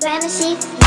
Fantasy.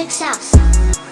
chick's house.